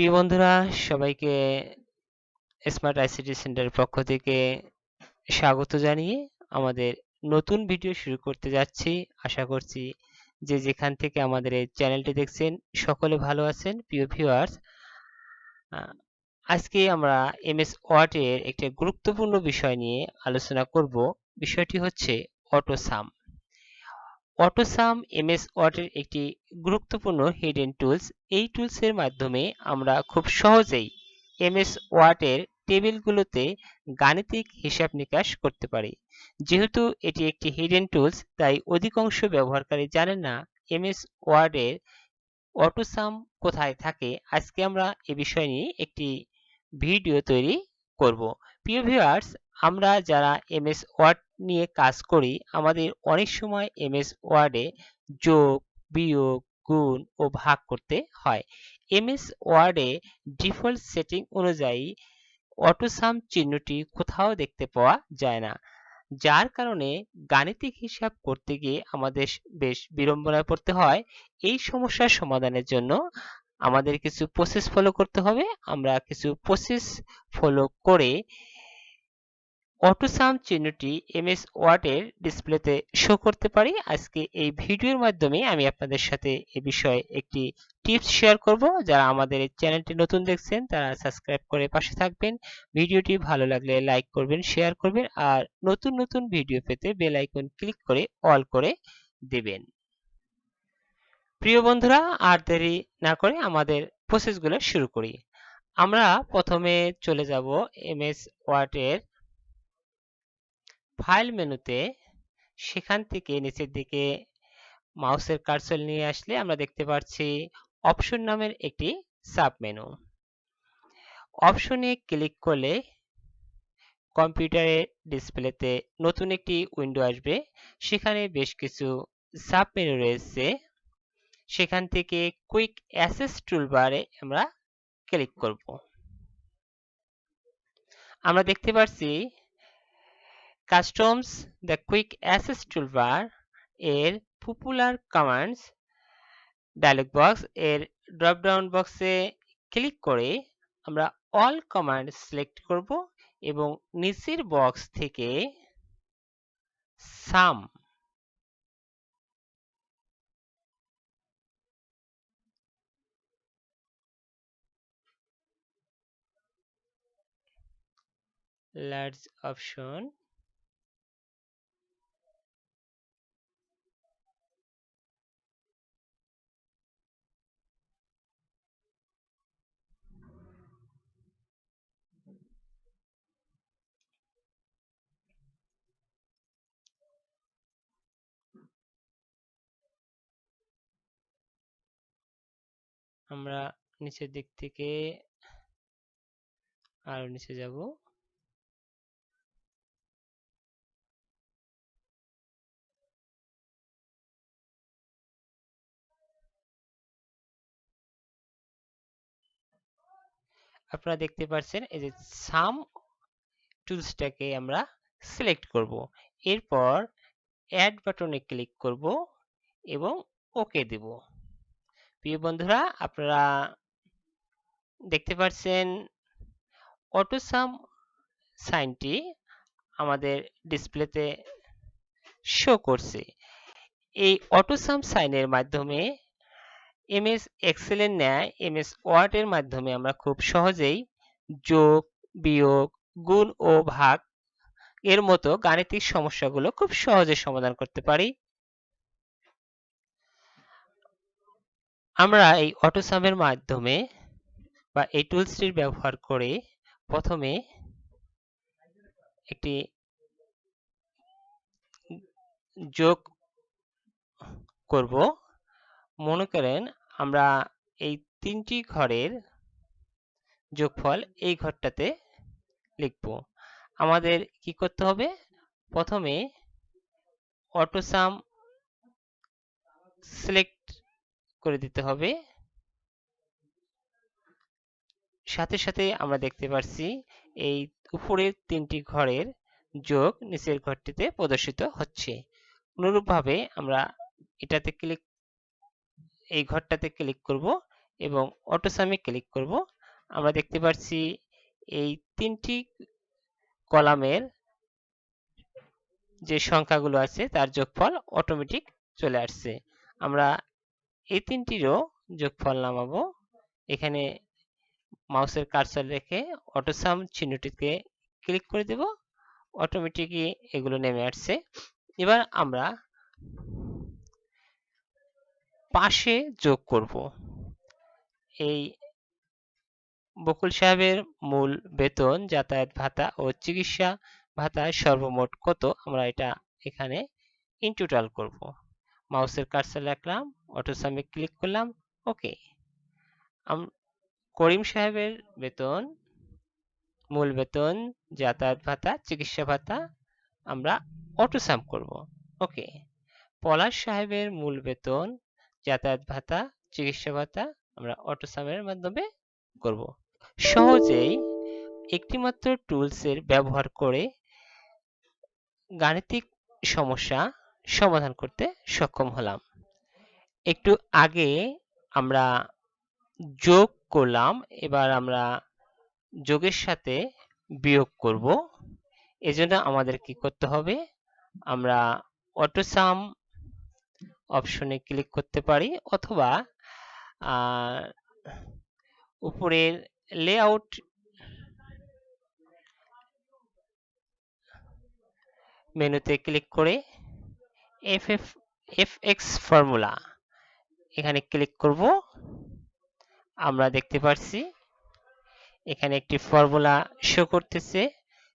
প্রিয় বন্ধুরা, সবাইকে স্মার্ট আইসিটি সেন্টারের পক্ষ থেকে স্বাগত জানিয়ে আমাদের নতুন ভিডিও শুরু করতে যাচ্ছি। আশা করছি যে যেখান থেকে আমাদের এই চ্যানেলটি দেখছেন সকলে ভালো আছেন। প্রিয় ভিউয়ার্স আজকে আমরা এমএস ওয়ার্ডের একটি গুরুত্বপূর্ণ বিষয় নিয়ে আলোচনা করব। বিষয়টি হচ্ছে অটোসাম। অটোসাম এমএস ওয়ার্ডের একটি গুরুত্বপূর্ণ হিডেন টুলস এই টুলসের মাধ্যমে আমরা খুব সহজেই এমএস ওয়ার্ডের টেবিলগুলোতে গাণিতিক হিসাব নিকাশ করতে পারি। যেহেতু এটি একটি হিডেন টুলস তাই অধিকাংশ ব্যবহারকারী জানেন না এমএস ওয়ার্ডের অটোসাম কোথায় থাকে। আজকে আমরা এ বিষয় নিয়ে একটি ভিডিও তৈরি করব। প্রিয় ভিউয়ার্স আমরা যারা এমএস ওয়ার্ড নিয়ে কাজ করি, আমাদের অনেক সময় এমএস ওয়ার্ডে যোগ, বিয়োগ, গুণ ও ভাগ করতে হয়। এমএস ওয়ার্ডে ডিফল্ট সেটিং অনুযায়ী অটোসাম চিহ্নটি কোথাও দেখতে পাওয়া যায় না, যার কারণে গাণিতিক হিসাব করতে গিয়ে আমাদের বেশ বিড়ম্বনায় পড়তে হয়। এই সমস্যার সমাধানের জন্য আমাদের কিছু প্রসেস ফলো করতে হবে। আমরা কিছু প্রসেস ফলো করে অটোসাম চিহ্নটি এমএস ওয়ার্ডের ডিসপ্লেতে শো করতে পারি। আজকে এই ভিডিওর মাধ্যমে আমি আপনাদের সাথে এ বিষয়ে একটি টিপস শেয়ার করব। যারা আমাদের এই চ্যানেলটি নতুন দেখছেন, তারা সাবস্ক্রাইব করে পাশে থাকবেন। ভিডিওটি ভালো লাগলে লাইক করবেন শেয়ার করবেন আর নতুন নতুন ভিডিও পেতে বেল আইকন ক্লিক করে অল করে দেবেন। প্রিয় বন্ধুরা, আর দেরি না করে আমাদের প্রসেসগুলো শুরু করি। আমরা প্রথমে চলে যাব এমএস ওয়ার্ডের ফাইল মেনুতে সেখান থেকে নিচের দিকে মাউসের কার্সল নিয়ে আসলে আমরা দেখতে পাচ্ছি অপশন নামের একটি সাব মেনু অপশনে ক্লিক করলে কম্পিউটারের ডিসপ্লেতে নতুন একটি উইন্ডো আসবে। সেখানে বেশ কিছু সাব মেনু রয়েছে। সেখান থেকে কুইক অ্যাসেস টুলবারে আমরা ক্লিক করব। আমরা দেখতে পাচ্ছি customs the quick access toolbar এর পপুলার কমান্ডস ডায়লগ বক্স এর ড্রপ ডাউন বক্সে ক্লিক করে আমরা অল কমান্ড সিলেক্ট করব এবং নিচের বক্স থেকে সাম large option. আমরা নিচের দিক থেকে আরও নিচে যাব। আপনারা দেখতে পাচ্ছেন এই যে সাম টুলসটাকে আমরা সিলেক্ট করব। এরপর অ্যাড বাটনে ক্লিক করব এবং ওকে দেব। প্রিয় বন্ধুরা, আপনারা দেখতে পাচ্ছেন অটোসাম সাইনটি আমাদের ডিসপ্লেতে শো করছে। এই অটোসাম সাইনের মাধ্যমে এমএস এক্সেলের ন্যায়, এমএস ওয়ার্ডের মাধ্যমে আমরা খুব সহজেই যোগ, বিয়োগ, গুণ ও ভাগ এর মতো গাণিতিক সমস্যাগুলো খুব সহজে সমাধান করতে পারি। আমরা এই অটোসামের মাধ্যমে বা এই টুলসটির ব্যবহার করে প্রথমে একটি যোগ করব। মনে করেন আমরা এই তিনটি ঘরের যোগফল এই ঘরটাতে লিখব। আমাদের কি করতে হবে? প্রথমে অটোসাম সিলেক্ট করে দিতে হবে। সাথে সাথে আমরা দেখতে পাচ্ছি এই উপরের তিনটি ঘরের যোগ নিচের ঘরটিতে প্রদর্শিত হচ্ছে। অনুরূপভাবে আমরা এটাতে ক্লিক, এই ঘরটাতে ক্লিক করব এবং অটোসামে ক্লিক করব। আমরা দেখতে পাচ্ছি এই তিনটি কলামের যে সংখ্যাগুলো আছে তার যোগফল অটোমেটিক চলে আসছে। আমরা এই তিনটিরও যোগফল নামাবো। এখানে মাউসের কার্সর রেখে অটোসাম চিহ্নটিতে ক্লিক করে দেব। অটোমেটিকই এগুলো নেমে আসছে। এবার আমরা পাশে যোগ করব। এই বকুল সাহেবের মূল বেতন, যাতায়াত ভাতা ও চিকিৎসা ভাতা সর্বমোট কত? আমরা এটা এখানে ইন টোটাল করব। মাউসের কার্সার রাখলাম। অটোসামে ক্লিক করলাম ওকে করিম সাহেবের বেতন, মূল বেতন, যাতায়াত ভাতা, চিকিৎসা ভাতা আমরা অটোসাম করব ওকে পলাশ সাহেবের মূল বেতন, যাতায়াত ভাতা, চিকিৎসা ভাতা আমরা অটোসামের মাধ্যমে করব। সহজেই একটিমাত্র টুলসের ব্যবহার করে গাণিতিক সমস্যা সমাধান করতে সক্ষম হলাম। একটু আগে আমরা যোগ করলাম, এবার আমরা যোগের সাথে বিয়োগ করব। এজন্য আমাদের কি করতে হবে? আমরা অটোসাম অপশনে ক্লিক করতে পারি, অথবা উপরের লেআউট মেনুতে ক্লিক করে F F F X formula এখানে ক্লিক করব। আমরা দেখতে পাচ্ছি এখানে একটি ফর্মুলা শো করতেছে,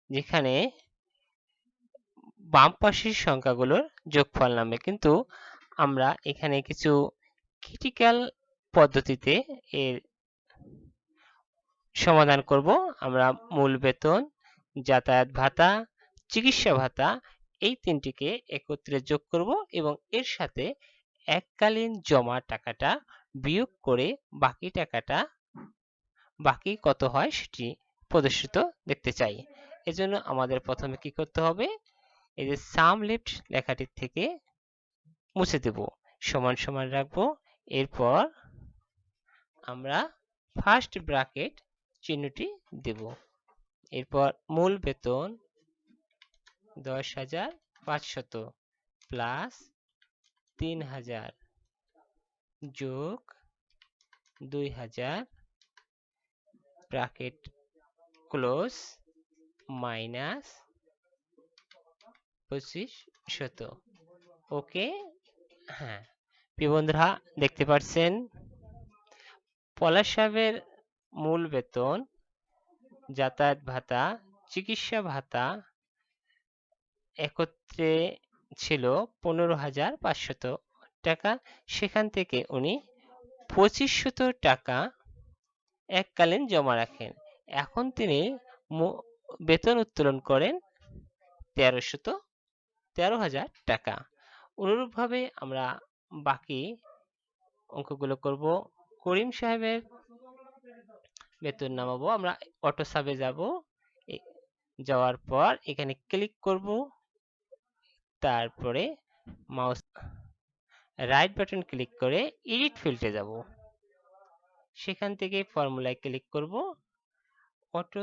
যেখানে বাম পাশের সংখ্যাগুলোর যোগফল নামে। কিন্তু আমরা এখানে কিছু ক্রিটিক্যাল পদ্ধতিতে এর সমাধান করব। আমরা মূল বেতন, যাতায়াত ভাতা, চিকিৎসা ভাতা, এই তিনটিকে একত্রে যোগ করব এবং এর সাথে এককালীন জমা টাকাটা বিয়োগ করে বাকি টাকাটা, বাকি কত হয় সেটি প্রদর্শিত দেখতে চাই। এজন্য আমাদের প্রথমে কি করতে হবে? এই যে সাম লিফট লেখাটির থেকে মুছে দেব। সমান সমান রাখব। এরপর আমরা ফার্স্ট ব্র্যাকেট চিহ্নটি দেব। এরপর মূল বেতন দশ হাজার পাঁচশত প্লাস তিন হাজার যোগ দুই হাজার ব্র্যাকেট ক্লোজ মাইনাস পঁচিশ শত। ওকে? হ্যাঁ। প্রিয় বন্ধুরা, দেখতে পাচ্ছেন? পলাশ সাহেবের মূল বেতন, যাতায়াত ভাতা, চিকিৎসা ভাতা, একত্রে ছিল পনেরো হাজার পাঁচশত টাকা। সেখান থেকে উনি পঁচিশশত টাকা এককালীন জমা রাখেন। এখন তিনি বেতন উত্তোলন করেন তেরোশত তেরো হাজার টাকা। অনুরূপভাবে আমরা বাকি অঙ্কগুলো করব। করিম সাহেবের বেতন নামাবো। আমরা অটো সাবে যাব। যাওয়ার পর এখানে ক্লিক করব। তারপরে মাউস রাইট বাটন ক্লিক করে এডিট ফিল্ডে যাব। সেখান থেকে ফর্মুলায় ক্লিক করব। অটো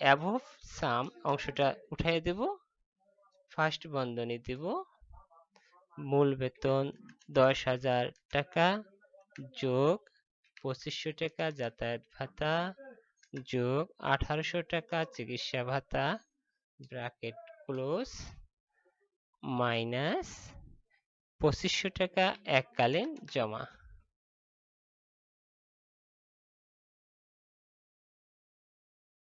অ্যাভভ সাম অংশটা উঠাই দেব। ফার্স্ট বন্ধনী দেব। মূল বেতন দশ হাজার টাকা যোগ পঁচিশশো টাকা যাতায়াত ভাতা যোগ আঠারোশো টাকা চিকিৎসা ভাতা ব্র্যাকেট ক্লোজ মাইনাস পঁচিশশো টাকা এককালীন জমা।